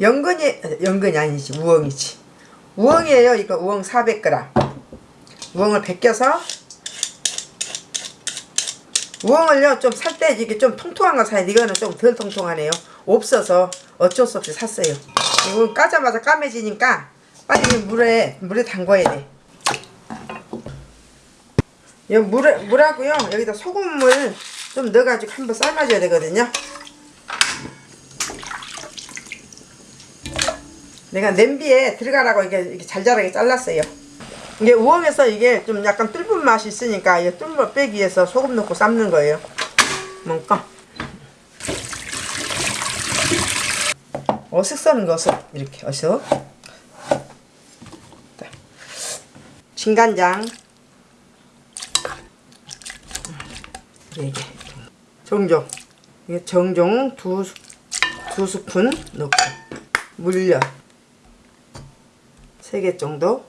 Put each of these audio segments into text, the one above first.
연근이 연근이 아니지 우엉이지. 우엉이에요. 이거 우엉 400g 우엉을 벗겨서 우엉을요 좀 살 때 이게 좀 통통한 거 사야 돼. 이거는 좀 덜 통통하네요. 없어서 어쩔 수 없이 샀어요. 이거 까자마자 까매지니까 빨리 물에 물에 담궈야 돼. 이 물에 물하고요. 여기다 소금을 좀 넣어가지고 한번 삶아줘야 되거든요 내가 냄비에 들어가라고 이게, 이렇게 잘잘하게 잘랐어요. 이게 우엉에서 이게 좀 약간 뚫은 맛이 있으니까 이거 빼기 위해서 소금 넣고 삶는 거예요. 뭔가. 어슷 써는 거 어슷. 이렇게 어슷. 진간장. 이게 정종. 이게 정종 두, 스- 두 스푼 넣고. 물엿 3개 정도?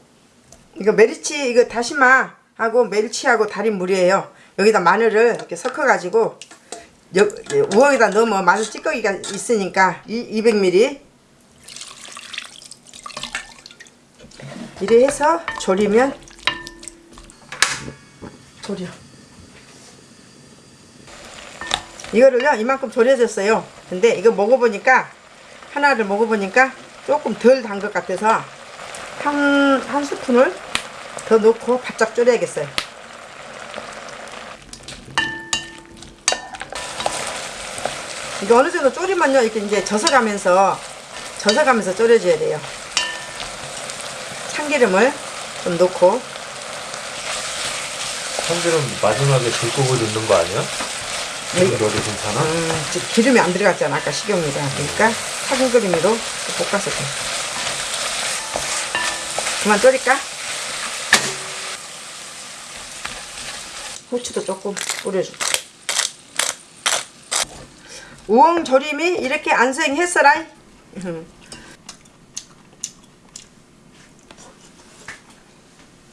이거 메리치 이거 다시마! 하고 멸치하고 달인 물이에요. 여기다 마늘을 이렇게 섞어 가지고 우엉에다 넣으면 마늘 찌꺼기가 있으니까 이 200ml 이래 해서 졸이면 졸여. 이거를요 이만큼 졸여졌어요. 근데 이거 먹어보니까 하나를 먹어보니까 조금 덜 단 것 같아서 한, 한 스푼을 더 넣고 바짝 졸여야겠어요. 이거 어느 정도 졸이면요, 이렇게 이제 젖어가면서, 젖어가면서 졸여줘야 돼요. 참기름을 좀 넣고, 참기름 마지막에 들고고 넣는 거 아니야? 네. 기름 넣어도 괜찮아? 음, 지- 기름이 안 들어갔잖아, 아까 식용유가. 그러니까 참기름으로 볶아서 돼. 그만 졸일까? 후추도 조금 뿌려줘. 우엉 조림이 이렇게 안생했어라. 음.